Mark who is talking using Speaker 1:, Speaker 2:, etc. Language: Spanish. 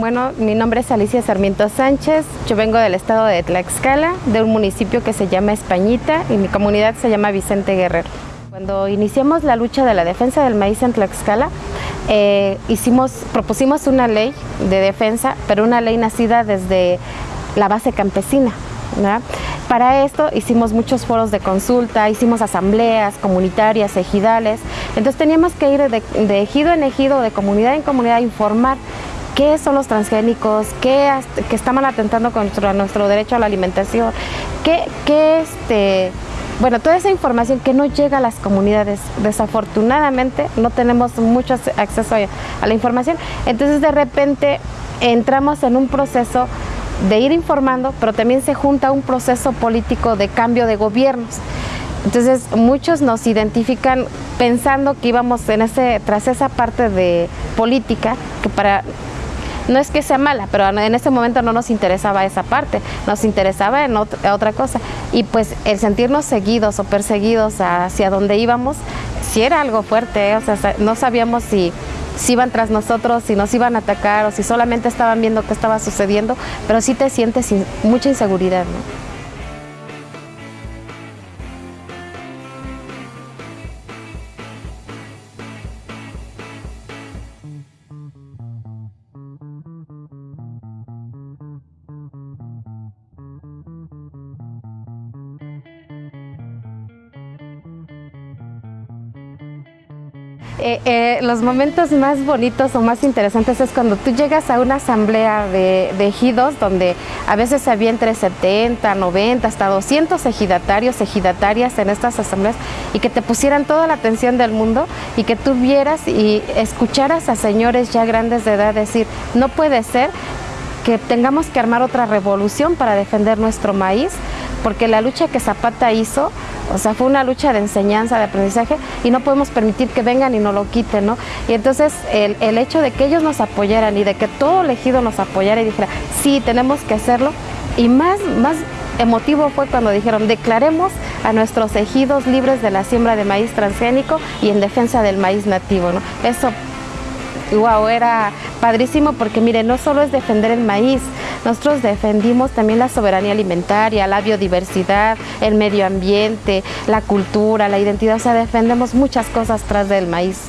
Speaker 1: Bueno, mi nombre es Alicia Sarmiento Sánchez, yo vengo del estado de Tlaxcala, de un municipio que se llama Españita y mi comunidad se llama Vicente Guerrero. Cuando iniciamos la lucha de la defensa del maíz en Tlaxcala, eh, hicimos, propusimos una ley de defensa, pero una ley nacida desde la base campesina. Para esto hicimos muchos foros de consulta, hicimos asambleas comunitarias, ejidales, entonces teníamos que ir de, ejido en ejido, de comunidad en comunidad a informar qué son los transgénicos, qué, que estaban atentando contra nuestro derecho a la alimentación, qué, qué este, bueno, toda esa información que no llega a las comunidades, desafortunadamente no tenemos mucho acceso a la información, entonces de repente entramos en un proceso de ir informando, pero también se junta un proceso político de cambio de gobiernos. Entonces muchos nos identifican pensando que íbamos en ese, tras esa parte de política, que para no es que sea mala, pero en ese momento no nos interesaba esa parte, nos interesaba en otra cosa. Y pues el sentirnos seguidos o perseguidos hacia donde íbamos, sí era algo fuerte, ¿eh? o sea, no sabíamos si, si iban tras nosotros, si nos iban a atacar o si solamente estaban viendo qué estaba sucediendo, pero sí te sientes mucha inseguridad. ¿no? Eh, eh, los momentos más bonitos o más interesantes es cuando tú llegas a una asamblea de, ejidos donde a veces había entre 70, 90, hasta 200 ejidatarios, ejidatarias en estas asambleas y que te pusieran toda la atención del mundo y que tú vieras y escucharas a señores ya grandes de edad decir, no puede ser que tengamos que armar otra revolución para defender nuestro maíz, porque la lucha que Zapata hizo, o sea, fue una lucha de enseñanza, de aprendizaje, y no podemos permitir que vengan y nos lo quiten, ¿no? Y entonces el, el hecho de que ellos nos apoyaran y de que todo elegido nos apoyara y dijera, sí, tenemos que hacerlo, y más, más emotivo fue cuando dijeron, declaremos a nuestros ejidos libres de la siembra de maíz transgénico y en defensa del maíz nativo, ¿no? Eso wow, era padrísimo porque mire, no solo es defender el maíz, nosotros defendimos también la soberanía alimentaria, la biodiversidad, el medio ambiente, la cultura, la identidad, o sea, defendemos muchas cosas tras del maíz.